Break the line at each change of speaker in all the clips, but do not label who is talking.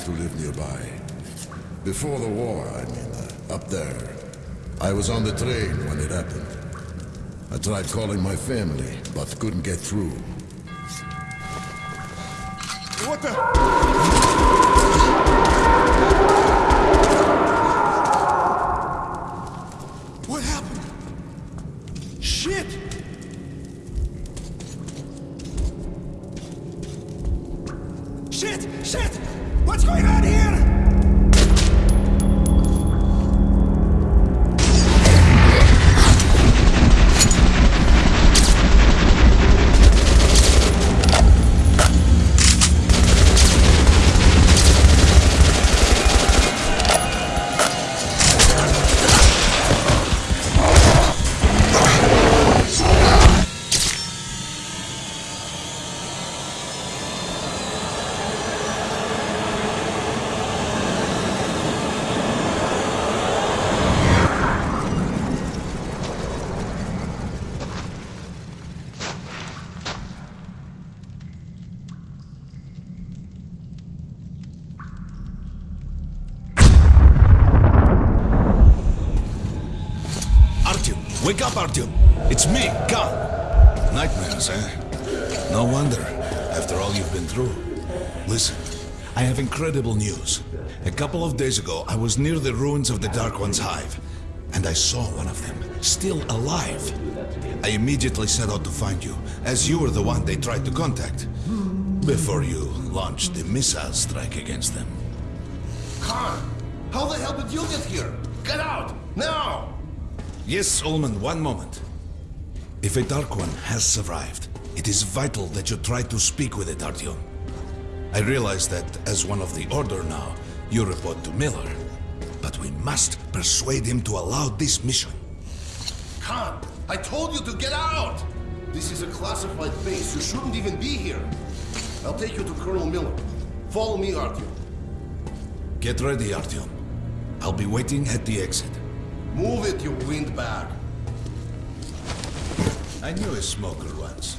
Used to live nearby. Before the war, I mean, uh, up there. I was on the train when it happened. I tried calling my family, but couldn't get through.
What the?
Wake up, Artyom. It's me, Khan. Nightmares, eh? No wonder, after all you've been through. Listen, I have incredible news. A couple of days ago, I was near the ruins of the Dark One's hive, and I saw one of them, still alive. I immediately set out to find you, as you were the one they tried to contact, before you launched the missile strike against them.
Khan, how the hell did you get here? Get out! Now!
Yes, Ulman, one moment. If a Dark One has survived, it is vital that you try to speak with it, Artyom. I realize that as one of the Order now, you report to Miller. But we must persuade him to allow this mission.
Khan, I told you to get out! This is a classified base. You shouldn't even be here. I'll take you to Colonel Miller. Follow me, Artyom.
Get ready, Artyom. I'll be waiting at the exit.
Move it, you windbag.
I knew a smoker once.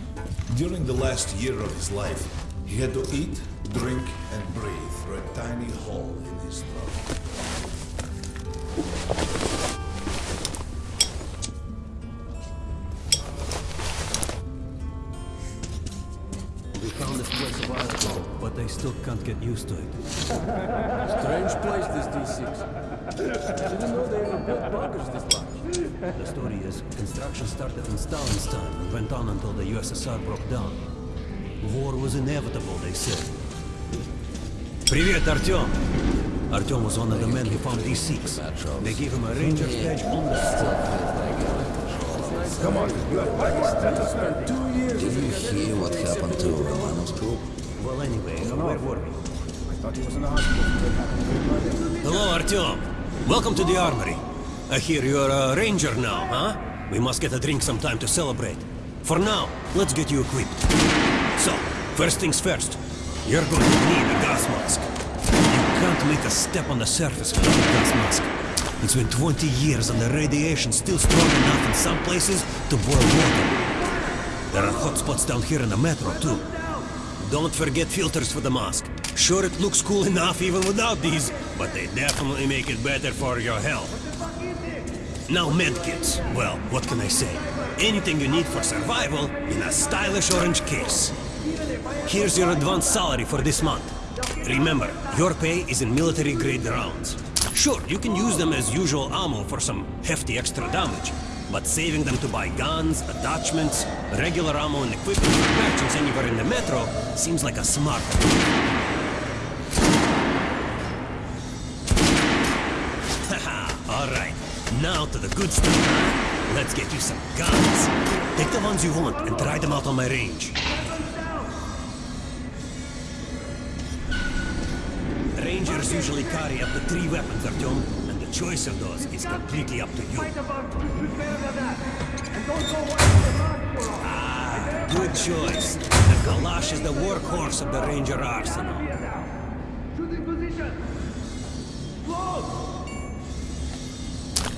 During the last year of his life, he had to eat, drink, and breathe through a tiny hole in his throat.
they ever built bunkers this large.
The story is, construction started in Stalin's time and went on until the USSR broke down. War was inevitable, they said. Привет, Артем! Artyom was one of the men who found these Sikhs. They gave him a ranger's badge on the spot.
Come on, you have Pakistan spent two years
Did you hear what happened to Romanov's group?
Well, anyway, where were we?
I thought he was in the hospital.
Hello, Artyom. Welcome to the armory. Uh, I hear you're a ranger now, huh? We must get a drink sometime to celebrate. For now, let's get you equipped. So, first things first. You're going to need a gas mask. You can't make a step on the surface without a gas mask. It's been 20 years and the radiation's still strong enough in some places to boil water. There are hot spots down here in the metro, too. Don't forget filters for the mask. Sure, it looks cool enough even without these, but they definitely make it better for your health. Now medkits. Well, what can I say? Anything you need for survival in a stylish orange case. Here's your advance salary for this month. Remember, your pay is in military-grade rounds. Sure, you can use them as usual ammo for some hefty extra damage, but saving them to buy guns, attachments, regular ammo and equipment merchants anywhere in the metro seems like a smart Haha, Now to the good stuff. Let's get you some guns. Take the ones you want and try them out on my range. Rangers usually carry up to three weapons, Artyom, and the choice of those is completely up to you. Ah, good choice. The Kalash is the workhorse of the Ranger arsenal.
Shooting position! Close!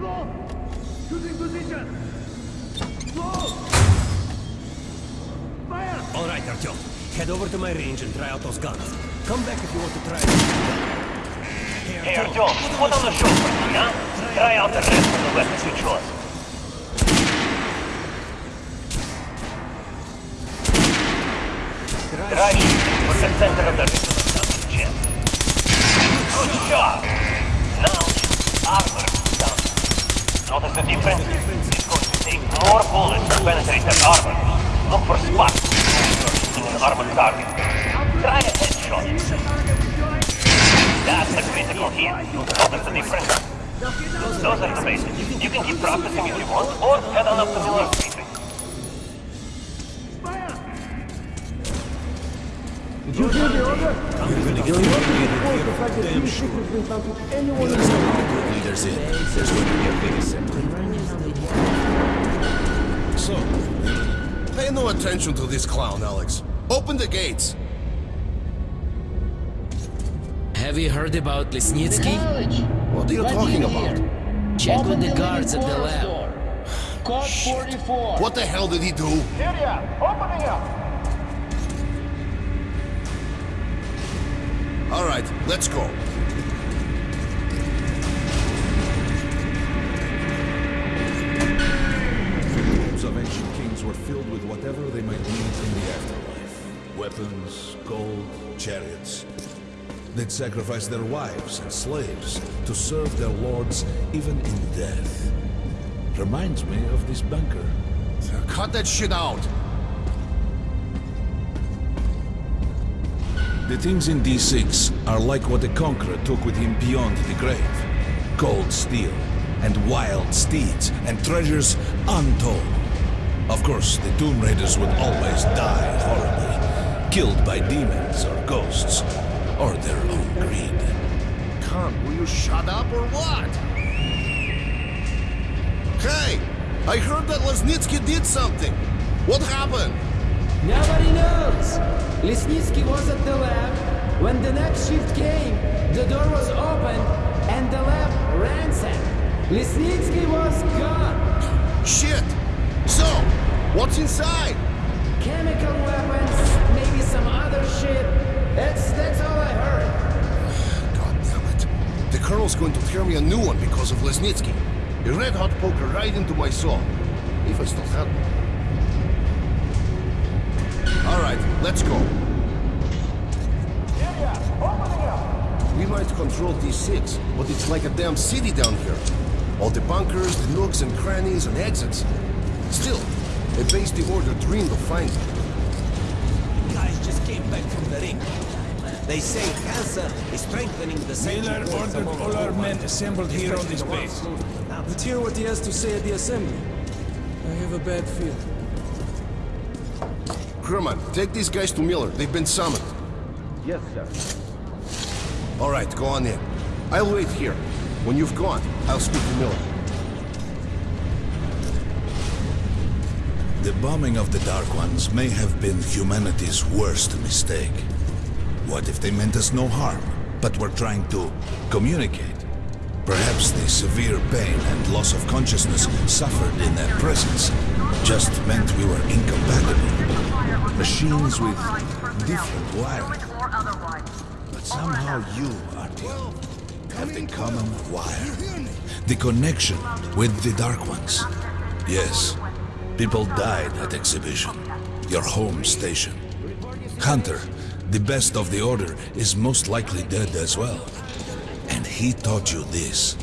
low. Choosing position. Low. Fire.
All right, Artyom. Head over to my range and try out those guns. Come back if you want to try it.
Hey, Artyom, put on the show for me, huh? Try out the rest of the weapons you chose. Try shooting for the center of the chest. Good job. Now, armor. Notice the difference? It's going to take more bullets to penetrate that armor. Look for spots in an armored target. Try a headshot. That's the critical hit. Notice the difference? Those are the basics. You can keep practicing if you want, or head on up to Miller Street.
You're gonna get relegated here, damn sure.
Leaders in. There's going to be a big assembly.
So, pay no attention to this clown, Alex. Open the gates.
Have you heard about Lesnitsky?
What are you talking about?
Check with the guards at the lab.
Code 44.
What the hell did he do?
Syria, opening up.
All right, let's go.
The tombs of ancient kings were filled with whatever they might need in the afterlife. Weapons, gold, chariots. They'd sacrifice their wives and slaves to serve their lords even in death. Reminds me of this bunker.
Cut that shit out.
The things in D6 are like what the Conqueror took with him beyond the grave. Cold steel, and wild steeds, and treasures untold. Of course, the Tomb Raiders would always die horribly, killed by demons or ghosts, or their own greed.
Khan, will you shut up or what? Hey, I heard that Lesnitsky did something. What happened?
Nobody knows. Lesnitsky was at the lab. When the next shift came, the door was open and the lab ransacked. Lesnitsky was gone.
Shit! So, what's inside?
Chemical weapons, maybe some other shit. That's that's all I heard.
God damn it. The Colonel's going to tear me a new one because of Lesnitsky. A red-hot poker right into my soul. If I still had one. All right, let's go. We might control D6, but it's like a damn city down here. All the bunkers, the nooks and crannies and exits. Still, a base the Order dreamed of finding.
Guys just came back from the ring. They say cancer is strengthening the
Miller ordered all our men assembled here on this base.
Let's hear what he has to say at the assembly. I have a bad feeling.
Kerman, take these guys to Miller. They've been summoned.
Yes, sir.
All right, go on in. I'll wait here. When you've gone, I'll speak to Miller.
The bombing of the Dark Ones may have been humanity's worst mistake. What if they meant us no harm, but were trying to communicate? Perhaps the severe pain and loss of consciousness suffered in their presence just meant we were incompatible. Machines with different wiring. But somehow you, Artyom, have the common wire. The connection with the Dark Ones. Yes, people died at exhibition. Your home station. Hunter, the best of the Order, is most likely dead as well. And he taught you this.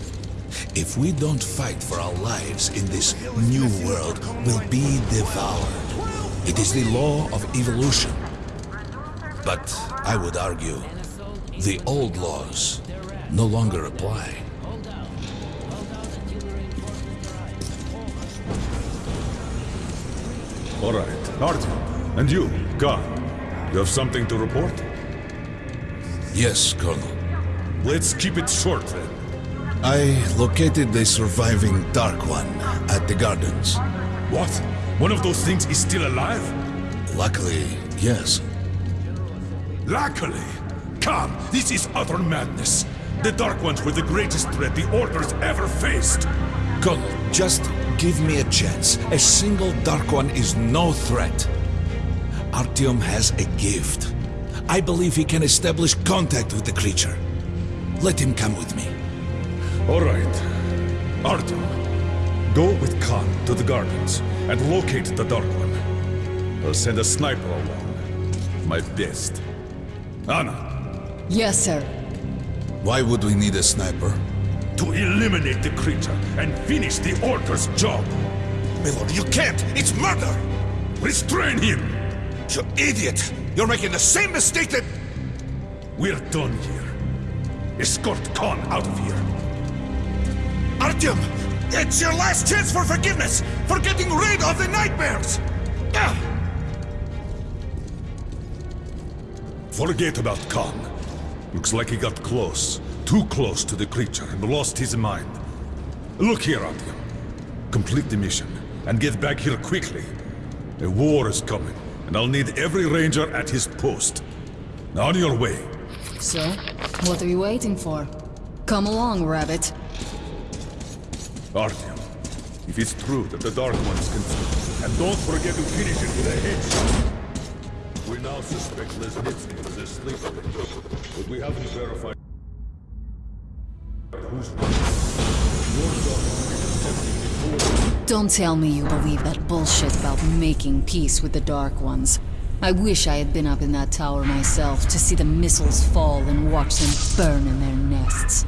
If we don't fight for our lives in this new world, we'll be devoured. It is the law of evolution. But I would argue, the old laws no longer apply.
All right, Artyom. And you, Khan. You have something to report?
Yes, Colonel.
Let's keep it short then.
I located the surviving Dark One at the gardens.
What? One of those things is still alive?
Luckily, yes.
Luckily! Come, this is utter madness. The Dark Ones were the greatest threat the Order's ever faced.
Colonel, just give me a chance. A single Dark One is no threat. Artyom has a gift. I believe he can establish contact with the creature. Let him come with me.
All right. Artyom, go with Khan to the gardens and locate the Dark One. I'll send a sniper along. My best. Anna,
Yes, sir.
Why would we need a sniper?
to eliminate the creature and finish the Order's job.
Miller, you can't! It's murder!
Restrain him!
You idiot! You're making the same mistake that...
We're done here. Escort Khan out of here.
Artyom! It's your last chance for forgiveness! For getting rid of the nightmares! Ah!
Forget about Khan. Looks like he got close. Too close to the creature and lost his mind. Look here, Artyom. Complete the mission and get back here quickly. A war is coming, and I'll need every ranger at his post. On your way.
So, what are you waiting for? Come along, Rabbit.
Artyom, if it's true that the Dark Ones can... And don't forget to finish it with a headshot. We now suspect Lesnitsky was asleep, but we haven't verified who's
Don't tell me you believe that bullshit about making peace with the Dark Ones. I wish I had been up in that tower myself to see the missiles fall and watch them burn in their nests.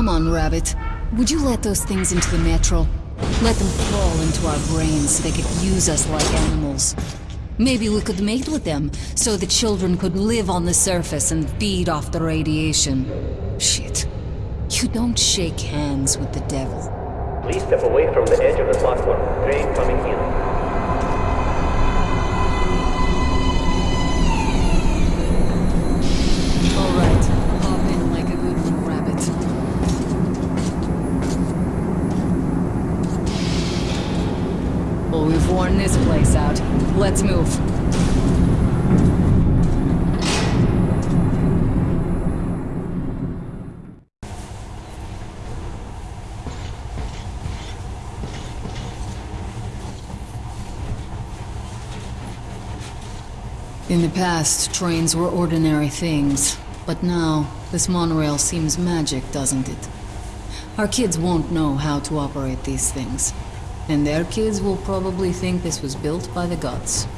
Come on, Rabbit. Would you let those things into the metro? Let them crawl into our brains so they could use us like animals. Maybe we could mate with them, so the children could live on the surface and feed off the radiation. Shit. You don't shake hands with the devil.
Please step away from the edge of the platform. Train coming in.
This place out. Let's move. In the past, trains were ordinary things, but now, this monorail seems magic, doesn't it? Our kids won't know how to operate these things, and their kids will probably think this was built by the gods.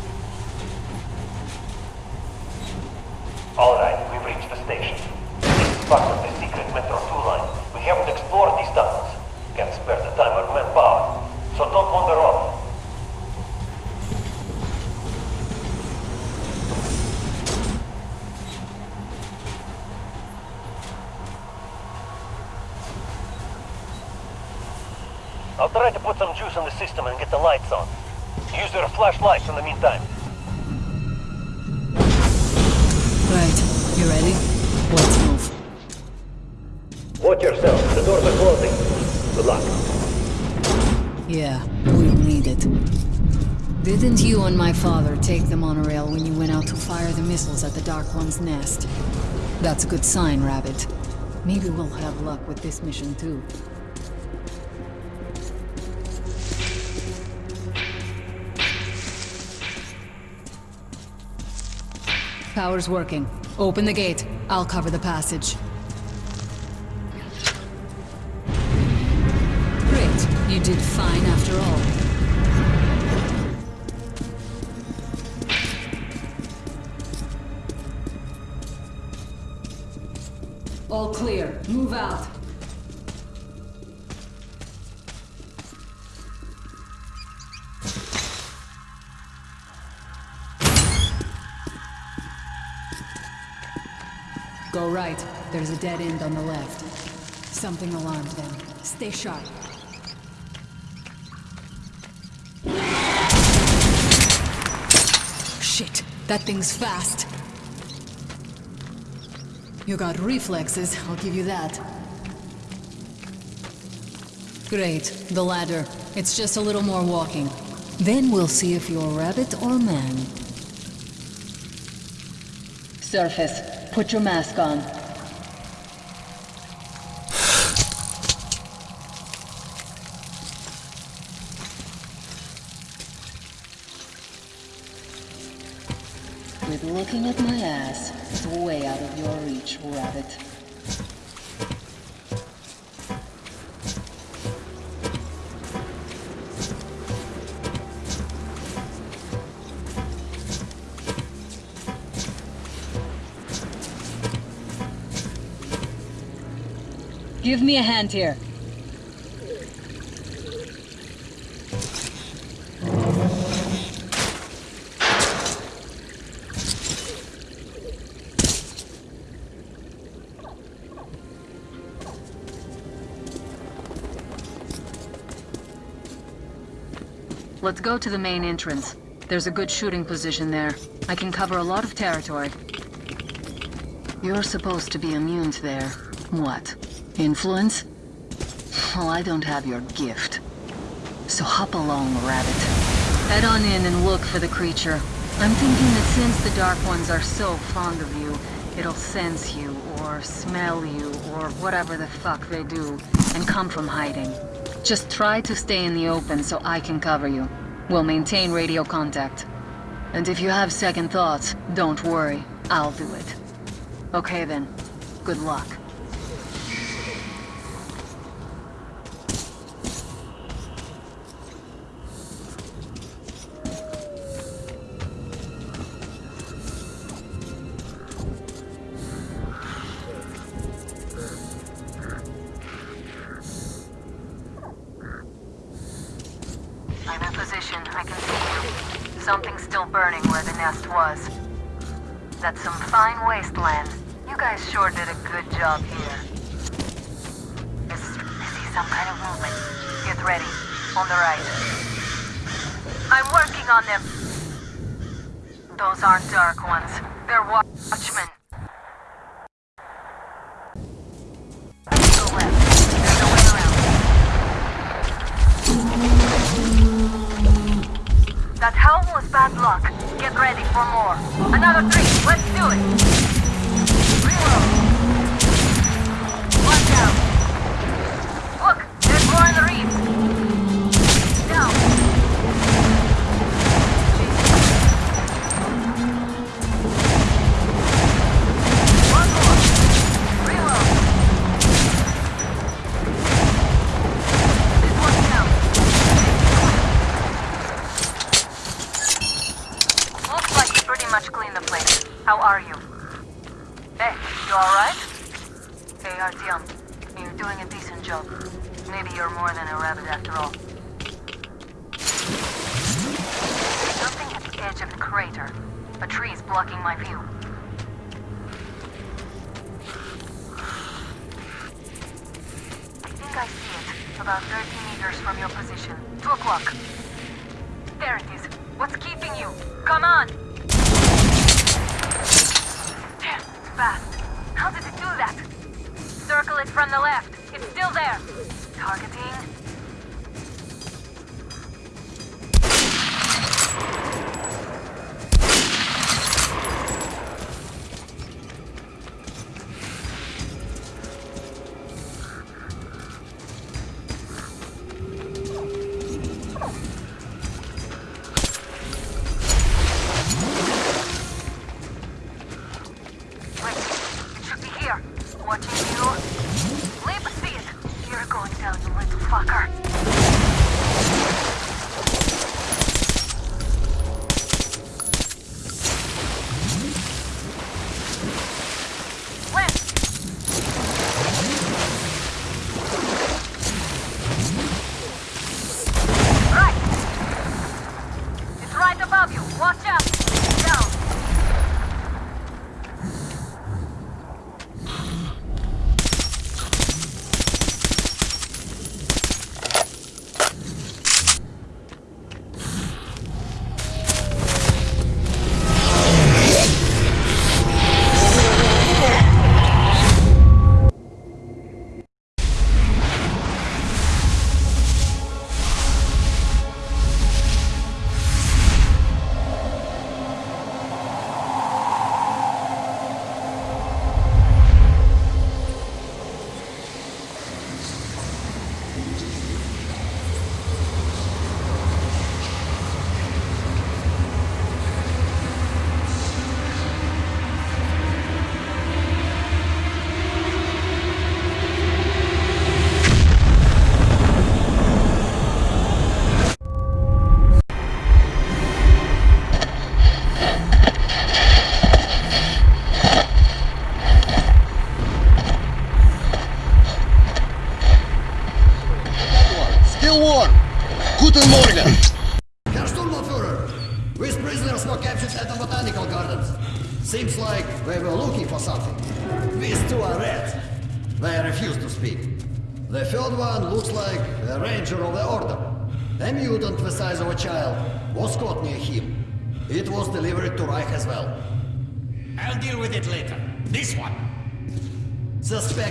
Didn't you and my father take the monorail when you went out to fire the missiles at the Dark One's nest? That's a good sign, Rabbit. Maybe we'll have luck with this mission too. Power's working. Open the gate. I'll cover the passage. A dead end on the left. Something alarmed them. Stay sharp. Shit, that thing's fast. You got reflexes, I'll give you that. Great, the ladder. It's just a little more walking. Then we'll see if you're rabbit or man. Surface, put your mask on. Give me a hand here. Let's go to the main entrance. There's a good shooting position there. I can cover a lot of territory. You're supposed to be immune to their... what? Influence? Well, I don't have your gift. So hop along, Rabbit. Head on in and look for the creature. I'm thinking that since the Dark Ones are so fond of you, it'll sense you, or smell you, or whatever the fuck they do, and come from hiding. Just try to stay in the open so I can cover you. We'll maintain radio contact. And if you have second thoughts, don't worry. I'll do it. Okay then. Good luck.
That helm was bad luck. Get ready for more. Another three. Let's do it. About 30 meters from your position. Two o'clock. There it is. What's keeping you? Come on! Damn, fast. How did it do that? Circle it from the left. It's still there. Targeting.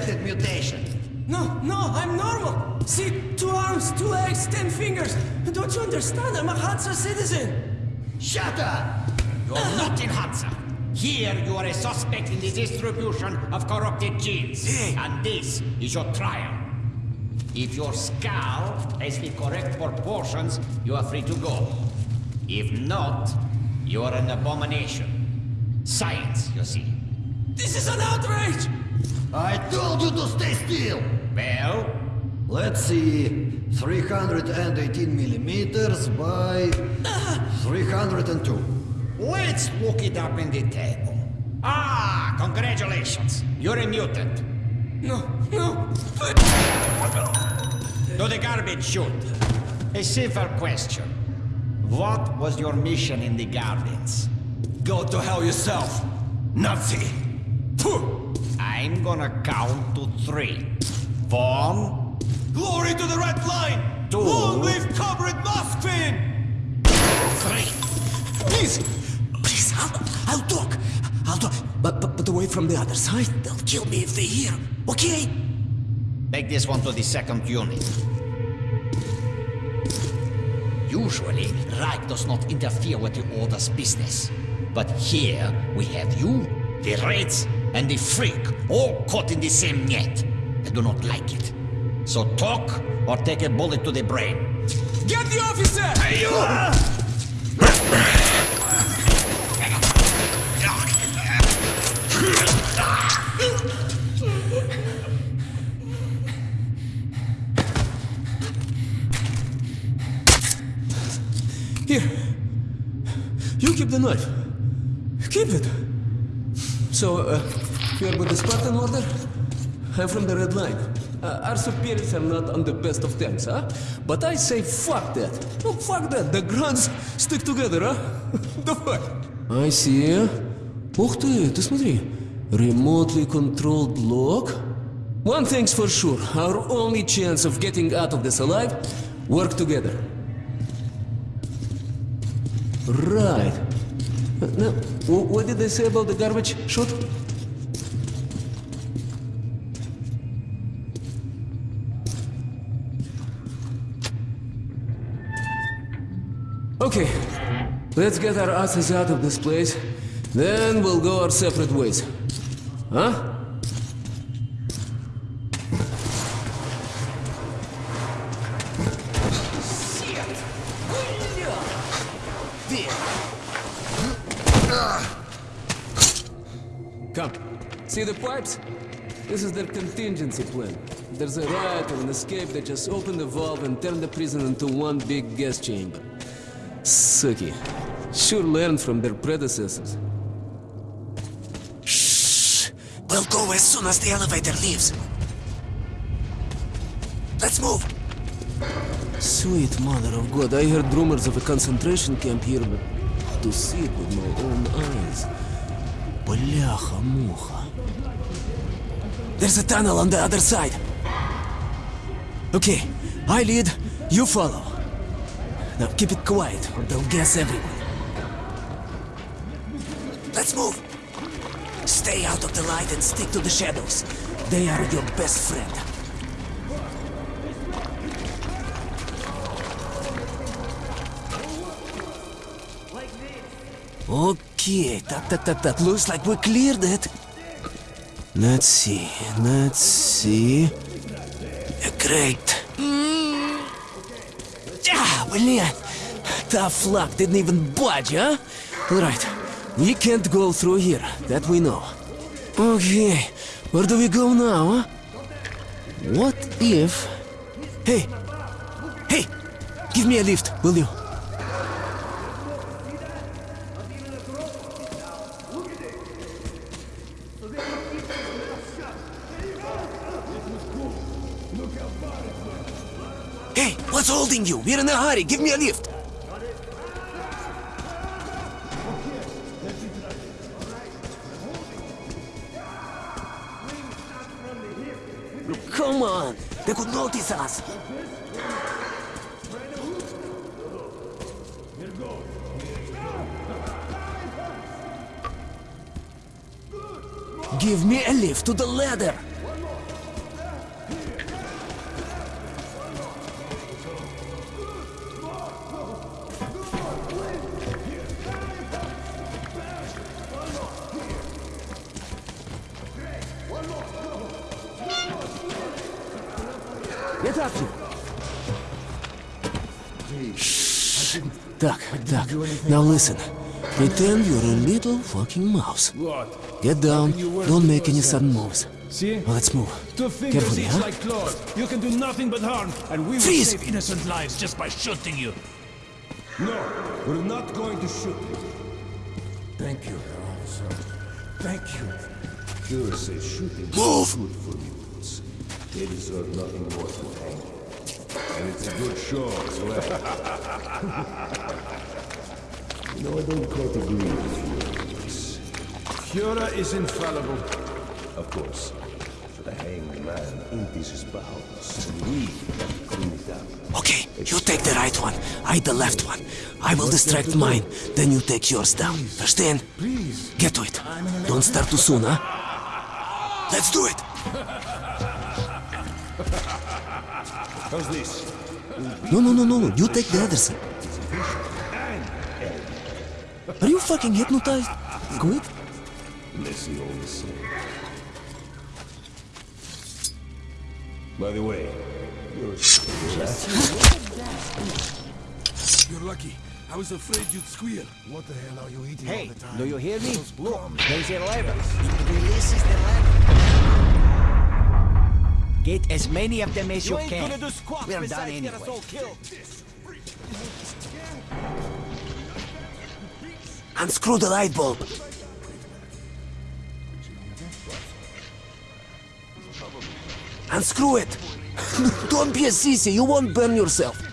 Suspected mutation.
No, no, I'm normal. See, two arms, two legs, ten fingers. Don't you understand? I'm a Hansa citizen.
Shut up!
You're uh-huh. not in Hansa. Here you are a suspect in the distribution of corrupted genes. And this is your trial. If your skull has the correct proportions, you are free to go. If not, you are an abomination. Science, you see.
This is an outrage!
I told you to stay still!
Well?
Let's see. 318 millimeters by 302.
Let's look it up in the table. Ah, congratulations. You're a mutant.
No, no.
To the garbage chute. A simple question. What was your mission in the gardens?
Go to hell yourself, Nazi!
I'm gonna count to three. One.
Glory to the Red Line!
Two.
Long live Comrade Moskvin!
Three.
Please! Please, I'll, I'll talk. I'll talk. But, but, but away from the other side. They'll kill me if they hear. Okay?
Take this one to the second unit. Usually, Reich does not interfere with the Order's business. But here, we have you, the rats, and the Freak, all caught in the same net. I do not like it. So talk, or take a bullet to the brain.
Get the officer!
Hey, you!
Here. You keep the knife. Keep it. So, uh, you're with the Spartan Order? I'm from the Red Line. Uh, our superiors are not on the best of terms, huh? But I say fuck that. No, fuck that. The grunts stick together, huh? Давай. I see. Ух ты, ты смотри. Remotely controlled lock. One thing's for sure. Our only chance of getting out of this alive, work together. Right. Now, what did they say about the garbage chute? Okay, let's get our asses out of this place. Then we'll go our separate ways. Huh? See the pipes? This is their contingency plan. If there's a riot or an escape, they just open the valve and turn the prison into one big gas chamber. Sucky. Sure learned from their predecessors.
Shh! We'll go as soon as the elevator leaves. Let's move!
Sweet mother of God, I heard rumors of a concentration camp here, but to see it with my own eyes. Бляха-муха.
There's a tunnel on the other side.
Okay, I lead, you follow. Now keep it quiet, or they'll guess everyone.
Let's move! Stay out of the light and stick to the shadows. They are your best friend.
Okay, tap tap tap tap. Looks like we cleared it. Let's see, let's see. Great. Ah, блин. Tough luck, didn't even budge, huh? Right, we can't go through here, that we know. Okay, where do we go now, huh? What if... Hey! Hey! Give me a lift, will you?
What's you? We're in a hurry. Give me a lift. Come on. They could notice us. Give me a lift to the ladder. Now listen. Pretend you're a little fucking mouse.
What?
Get down.
Hoping you weren't
Don't make any sudden moves.
See?
Well, let's move.
Two fingers
Carefully,
each
huh?
like claws. You can do nothing but harm, and we will
Freeze!
save innocent lives just by shooting you. No, we're not going to shoot you.
Thank you, officer. Thank you.
Sure say shooting
Move!
is good for mutants. They deserve nothing more than hanging. And it's a good show as well. you know, I don't quite agree with you on.
Führer is infallible.
Of course. For the hanged man empties his bowels, and we clean it up.
Okay, you take the right one. I the left one. I will distract mine. Then you take yours down. Understand?
Please.
Get to it. Don't start too soon, huh? Let's do it.
How's this?
No, no, no, no, no. You take the other side. Are you fucking hypnotized? Quit.
Messy all the same. By the way, you're
You're lucky. I was afraid you'd squeal.
What the hell are you eating
Hey,
all the time?
do you hear me? Look, there's a lever. Release is the lever. Get as many of them as you,
You ain't
can.
gonna do squat
We're done
besides get
anyway.
Unscrew the light bulb. Unscrew it. Don't be a sissy. You won't burn yourself.